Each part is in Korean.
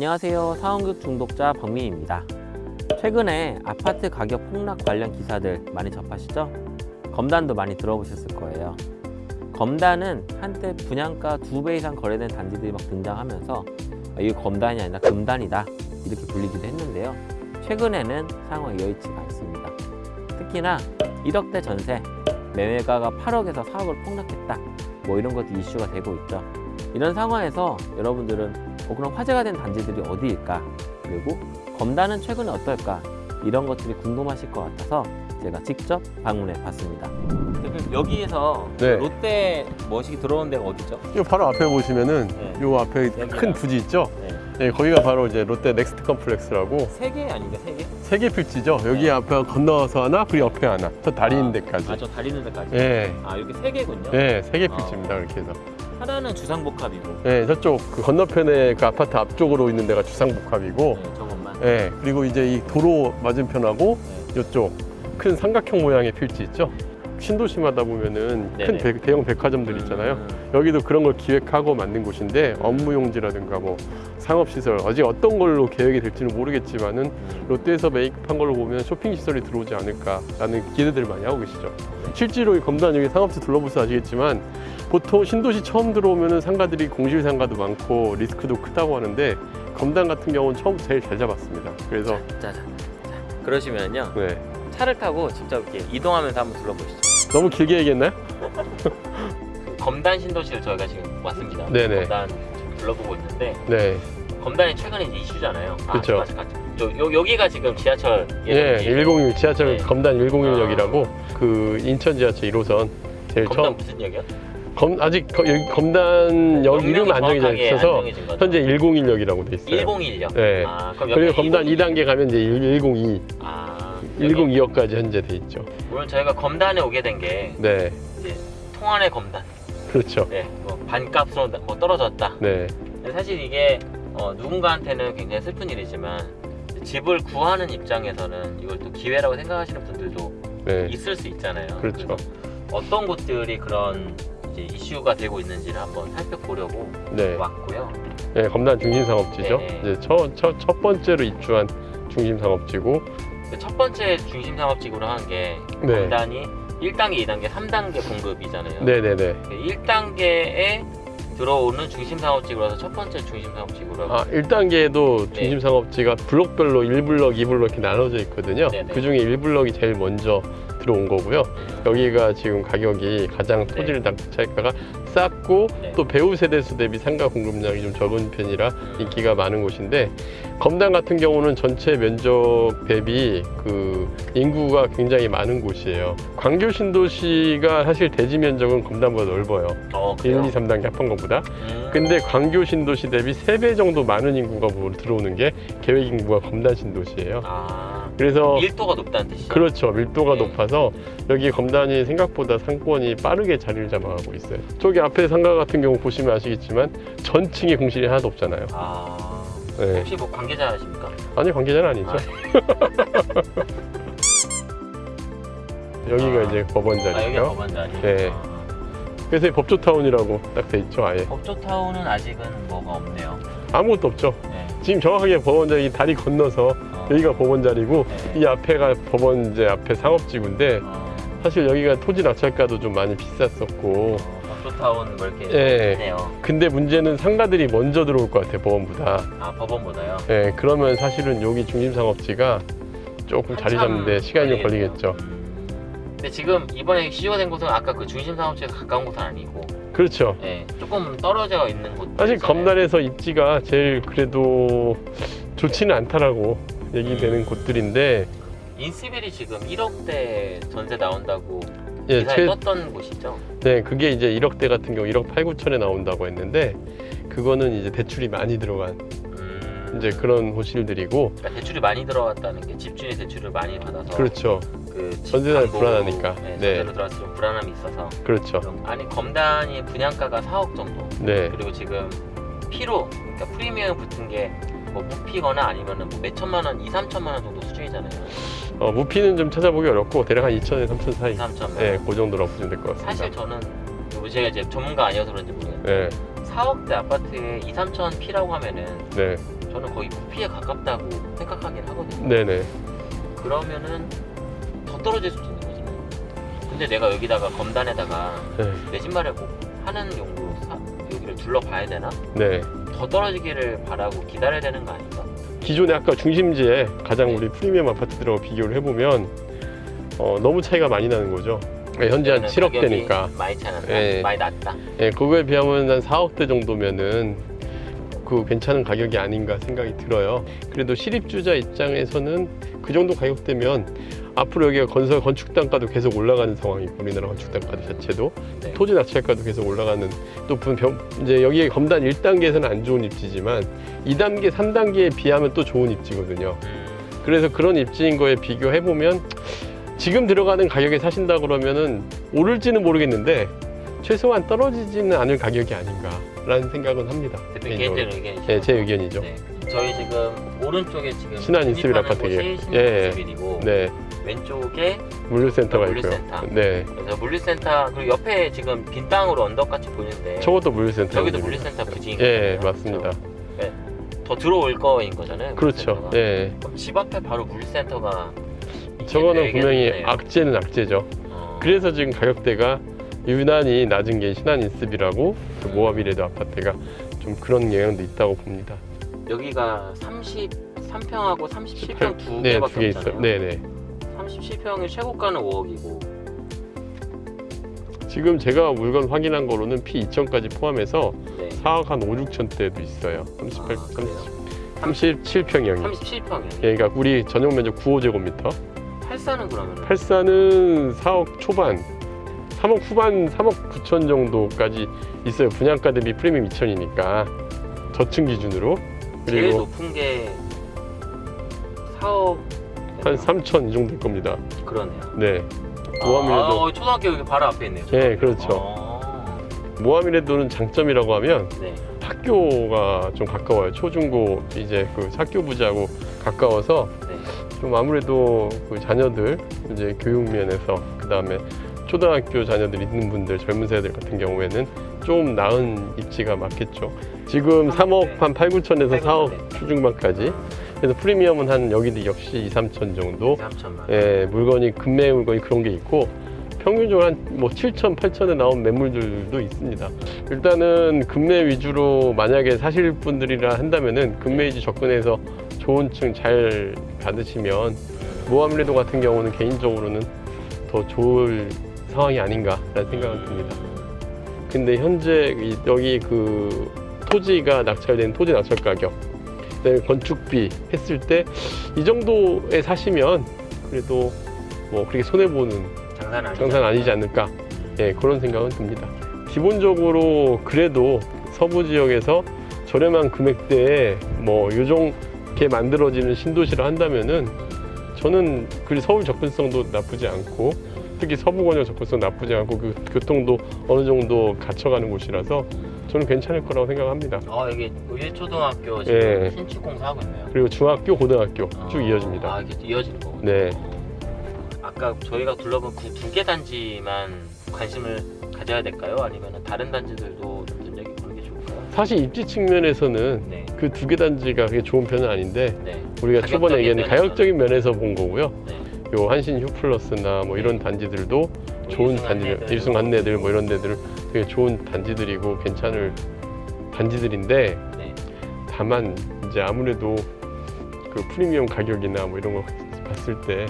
안녕하세요. 사원급 중독자 박민입니다. 최근에 아파트 가격 폭락 관련 기사들 많이 접하시죠? 검단도 많이 들어보셨을 거예요. 검단은 한때 분양가 두 배 이상 거래된 단지들이 막 등장하면서 아, 이거 검단이 아니라 금단이다 이렇게 불리기도 했는데요. 최근에는 상황이 여의치가 않습니다. 특히나 1억대 전세, 매매가가 8억에서 4억을 폭락했다. 뭐 이런 것도 이슈가 되고 있죠. 이런 상황에서 여러분들은 어, 그럼 화제가 된 단지들이 어디일까? 그리고 검단은 최근에 어떨까? 이런 것들이 궁금하실 것 같아서 제가 직접 방문해 봤습니다. 여기에서 네. 롯데 머시기 들어온 데가 어디죠? 이 바로 앞에 보시면은 네. 요 앞에 여기요. 큰 부지 있죠? 네. 네, 거기가 바로 이제 롯데 넥스트 컴플렉스라고 세 개 아닌가 세 개? 세 개 필지죠. 여기 네. 앞에 건너서 하나, 그리고 옆에 하나. 저 다리 있는 데까지. 아, 저 다리 있는 데까지. 예. 아, 여기 세 개군요. 네, 세개 아. 필지입니다. 이렇게 해서. 하나는 주상복합이고, 네, 저쪽 그 건너편에 그 아파트 앞쪽으로 있는 데가 주상복합이고, 네, 저것만. 네, 그리고 이제 이 도로 맞은편하고 네. 이쪽 큰 삼각형 모양의 필지 있죠. 신도시마다 보면은 네네. 큰 대, 대형 백화점들 있잖아요. 음, 여기도 그런 걸 기획하고 만든 곳인데 업무용지라든가 뭐 상업시설 아직 어떤 걸로 계획이 될지는 모르겠지만은 음. 롯데에서 매입한 걸로 보면 쇼핑시설이 들어오지 않을까라는 기대들을 많이 하고 계시죠. 실제로 이 검단 여기 상업지 둘러보셔서 아시겠지만 보통 신도시 처음 들어오면은 상가들이 공실 상가도 많고 리스크도 크다고 하는데 검단 같은 경우는 처음부터 제일 잘 잡았습니다. 그래서 자, 자, 자. 그러시면요. 네. 차를 타고 직접 이렇게 이동하면서 한번 둘러보시죠. 너무 길게 얘기했나요? 그 검단 신도시를 저희가 지금 왔습니다. 네네. 검단 지금 둘러보고 있는데 네. 검단이 최근에 이슈잖아요. 아, 맞아. 저, 요, 여기가 지금 지하철 예, 예정지. 106 지하철 네. 검단 101역이라고 그 인천 지하철 1호선 제일 검단 처음 무슨 역이요? 검, 아직 거- 여기 검단역 이름 안 정해져 있어서? 현재 101역이라고 돼 있어요. 101역. 네. 아, 그리고 검단 101. 2단계 가면 이제 102, 아, 여기 102역까지 현재 돼 있죠. 오늘 저희가 검단에 오게 된게 네, 이제 통안의 검단. 그렇죠. 네, 뭐 반값으로 뭐 떨어졌다. 네, 사실 이게 어, 누군가한테는 굉장히 슬픈 일이지만 집을 구하는 입장에서는 이걸 또 기회라고 생각하시는 분들도 네, 있을 수 있잖아요. 그렇죠. 어떤 곳들이 그런 이제 이슈가 되고 있는지를 한번 살펴보려고 네, 왔고요. 네 검단 중심 상업지죠. 네. 이제 첫, 첫, 첫 번째로 입주한 중심 상업지고, 근데 첫 번째 중심 상업지구로 한게 네, 검단이 1단계, 2단계, 3단계 공급이잖아요. 네, 네, 네. 1단계에 들어오는 중심 상업지구라서 첫 번째 중심 상업지구라고. 아, 1단계에도 네. 중심 상업지가 블록별로 1블럭, 2블럭 이렇게 나눠져 있거든요. 네네. 그 중에 1블럭이 제일 먼저 들어온 거고요. 여기가 지금 가격이 가장 토지를 낙찰가가 쌌고 네. 또 배우 세대수 대비 상가 공급량이 좀 적은 편이라 음. 인기가 많은 곳인데 검단 같은 경우는 전체 면적 대비 그 인구가 굉장히 많은 곳이에요. 광교 신도시가 사실 대지 면적은 검단보다 넓어요. 어, 1, 그래요? 2, 3단계 합한 것보다. 음. 근데 광교 신도시 대비 3배 정도 많은 인구가 뭐 들어오는 게 계획 인구가 검단 신도시예요. 아, 그래서 밀도가 높다는 뜻이죠. 그렇죠. 밀도가 네. 높아서 여기 검단이 생각보다 상권이 빠르게 자리를 잡아가고 있어요. 저기 앞에 상가 같은 경우 보시면 아시겠지만 전층에 공실이 하나도 없잖아요. 아, 네. 혹시 뭐 관계자십니까? 아니 관계자는 아니죠. 아, 여기가 아. 이제 법원 아. 법원 자리. 네. 아, 그래서 이 법조타운이라고 딱 돼 있죠. 아예 법조타운은 아직은 뭐가 없네요. 아무것도 없죠. 네. 지금 정확하게 법원 자리 다리 건너서 어, 여기가 법원 자리고 네. 이 앞에가 법원 이제 앞에 상업지구인데 어, 사실 여기가 토지 낙찰가도 좀 많이 비쌌었고 어, 법조타운 뭐 이렇게 예. 있네요. 근데 문제는 상가들이 먼저 들어올 것 같아요 법원보다 아, 법원보다요. 예, 그러면 사실은 여기 중심상업지가 조금 자리 잡는데 시간이 좀. 걸리겠죠 음. 근데 지금 이번에 시효가 된 곳은 아까 그 중심 상업지에 가까운 곳은 아니고, 그렇죠 예, 조금 떨어져 있는 곳. 사실 검단에서 입지가 제일 그래도 좋지는 않다라고 얘기되는 음. 곳들인데 인스빌이 지금 1억대 전세 나온다고 예, 기사에 최, 떴던 곳이죠. 네, 그게 이제 1억대 같은 경우 1억 8, 9천에 나온다고 했는데 그거는 이제 대출이 많이 들어간 음, 이제 그런 호실들이고 그러니까 대출이 많이 들어갔다는 게 집주인이 대출을 많이 받아서 그렇죠 그 담보, 불안하니까. 네, 네. 전세로 때좀 불안함이 있어서 그렇죠 아니 검단이 분양가가 4억 정도 네 그리고 지금 피로 그러니까 프리미엄 붙은 게 뭐 무피거나 아니면은 뭐 몇천만 원, 2, 3천만 원 정도 수준이잖아요. 어, 무피는 좀 찾아보기 어렵고 대략 한 2천에 3천 사이 2, 3천만 원. 네, 그 정도로 보시면 될 것 같습니다 사실 저는 뭐 제가 이제 전문가 아니어서 그런지 모르겠는데 네, 4억대 아파트에 2, 3천 피라고 하면은 네. 저는 거의 부피에 가깝다고 생각하긴 하거든요. 네네. 그러면은 더 떨어질 수도 있는 거잖아요. 근데 내가 여기다가 검단에다가 네. 내 신발을 꼭 하는 용도로 사, 여기를 둘러봐야 되나? 네. 더 떨어지기를 바라고 기다려야 되는 거 아닌가? 기존의 아까 중심지에 가장 네. 우리 프리미엄 아파트들하고 비교를 해보면 어, 너무 차이가 많이 나는 거죠. 네, 현재 한 그러면은 7억 가격이 대니까. 많이 차는다. 예. 많이 낮다. 예, 그거에 비하면 한 4억대 정도면은 그 괜찮은 가격이 아닌가 생각이 들어요. 그래도 실입주자 입장에서는 그 정도 가격대면 앞으로 여기가 건설 건축 단가도 계속 올라가는 상황이고 우리나라 건축 단가 자체도 네. 토지 낙찰가도 계속 올라가는 또 이제 여기 검단 1단계에서는 안 좋은 입지지만 2단계, 3단계에 비하면 또 좋은 입지거든요. 음, 그래서 그런 입지인 거에 비교해 보면 지금 들어가는 가격에 사신다 그러면은 오를지는 모르겠는데 최소한 떨어지지는 않을 가격이 아닌가라는 생각은 합니다. 개인적으로. 의견이죠. 네, 제 의견이죠. 네. 저희 지금 오른쪽에 지금 신한 인스빌 진입하는 아파트예요. 예. 인스빌이고 네, 왼쪽에 물류센터가 있고요. 물류센터. 네, 그래서 물류센터 그리고 옆에 지금 빈 땅으로 언덕같이 보이는데 저것도 물류센터. 저기도 물류센터 부지인 예, 거잖아요. 맞습니다. 그래서 더 들어올 거인 거잖아요. 그렇죠. 예, 집 앞에 바로 물류센터가 저거는 분명히 있겠네요. 악재는 악재죠. 어, 그래서 지금 가격대가 유난히 낮은 게 신한 인스빌하고 그 모아미래도 아파트가 좀 그런 영향도 있다고 봅니다. 여기가 33평하고 37평 두 네, 개밖에 없잖아요. 있어요. 네, 네. 37평의 최고가는 5억이고 지금 제가 물건 확인한 거로는 P2000까지 포함해서 네. 4억 한 5, 6천대도 있어요. 38, 아, 그래요? 37평형이. 37평이요. 예, 그러니까 우리 전용 면적 9호제곱미터. 84는 그러면 84는 4억 초반, 3억 후반, 3억 9천 정도까지 있어요. 분양가 대비 프리미엄 2천이니까 저층 기준으로. 제일 그리고 높은 게 4억 한 3천 이 정도 될 겁니다. 그러네요. 네. 아, 모하미레도 어, 초등학교 여기 바로 앞에 있네요. 예, 그렇죠. 아, 모하미레도는 장점이라고 하면 네. 학교가 좀 가까워요. 초중고 이제 그 학교 부지하고 가까워서 네. 좀 아무래도 그 자녀들 이제 교육 면에서 그 다음에 초등학교 자녀들 있는 분들 젊은 세대들 같은 경우에는 좀 나은 입지가 맞겠죠. 지금 3억 한 8, 9천에서 4억 초중반까지 그래서 프리미엄은 한 여기도 역시 2, 3천 정도 3천만. 예, 물건이 금매 물건이 그런 게 있고 평균적으로 한뭐 7천, 8천에 나온 매물들도 있습니다. 일단은 금매 위주로 만약에 사실 분들이라 한다면은 금매 위주 접근해서 좋은 층 잘 받으시면 모아밀레도 같은 경우는 개인적으로는 더 좋을 상황이 아닌가라는 생각은 듭니다. 근데 현재 이- 여기 그 토지가 낙찰된 토지 낙찰 가격, 그다음에 건축비 했을 때 이 정도에 사시면 그래도 뭐 그렇게 손해 보는 장사는 아니죠. 장사는 아니지 않을까, 예 그런 생각은 듭니다. 기본적으로 그래도 서부 지역에서 저렴한 금액대에 뭐 요정게 만들어지는 신도시를 한다면은 저는 그 서울 접근성도 나쁘지 않고 특히 서부 권역 접근성 나쁘지 않고 그 교통도 어느 정도 갖춰가는 곳이라서 저는 괜찮을 거라고 생각합니다. 어 여기 의초등학교 지금 예. 신축 공사하고 있네요. 그리고 중학교, 고등학교 어, 쭉 이어집니다. 아 이게 이어지는 거군요. 네. 아까 저희가 둘러본 그 두 개 단지만 관심을 가져야 될까요? 아니면 다른 단지들도 좀 눈여겨 보는 게 좋을까요? 사실 입지 측면에서는 네. 그두 개 단지가 그렇게 좋은 편은 아닌데 네. 우리가 초반에 얘기한. 가격적인 면에서 본 거고요. 네. 요 한신 휴플러스나 뭐 이런 단지들도 좋은 일승 단지들. 일승 안내들 뭐 이런 데들 되게 좋은 단지들이고 괜찮을 단지들인데 네. 다만 이제 아무래도 그 프리미엄 가격이나 뭐 이런 거 봤을 때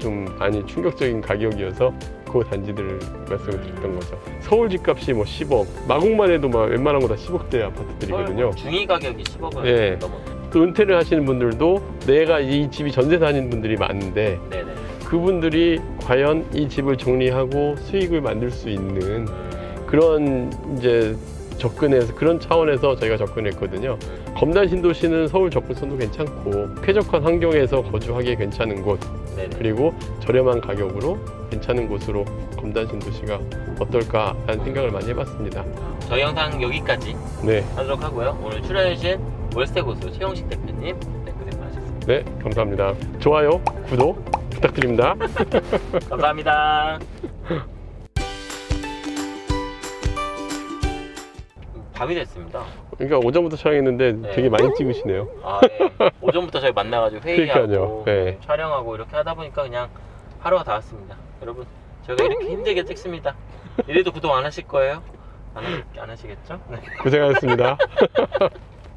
좀 많이 충격적인 가격이어서 그 단지들을 말씀을 드렸던 거죠. 서울 집값이 뭐 10억, 마곡만 해도 막 웬만한 거 다 10억대 아파트들이거든요. 중위 가격이 10억을 예. 넘어. 또 은퇴를 하시는 분들도 내가 이 집이 전세 사는 분들이 많은데 네네. 그분들이 과연 이 집을 정리하고 수익을 만들 수 있는 음, 그런 이제 접근해서 그런 차원에서 저희가 접근했거든요. 검단 신도시는 서울 접근성도 괜찮고 쾌적한 환경에서 거주하기에 괜찮은 곳 네네. 그리고 저렴한 가격으로 괜찮은 곳으로 검단 신도시가 어떨까 라는 생각을 많이 해봤습니다. 저희 영상 여기까지 네, 하도록 하고요. 오늘 출연해주신 월세 고수 최영식 대표님 네, 고생 많으셨습니다. 네 감사합니다. 좋아요, 구독 부탁드립니다. 감사합니다. 밤이 됐습니다. 그러니까 오전부터 촬영했는데 네. 되게 많이 찍으시네요. 아, 네. 오전부터 저희 만나가지고 회의하고. 네. 촬영하고 이렇게 하다 보니까 그냥 하루가 다 왔습니다. 여러분, 저희가 이렇게 힘들게 찍습니다. 이래도 구독 안 하실 거예요? 안, 하- 안 하시겠죠? 네. 고생하셨습니다.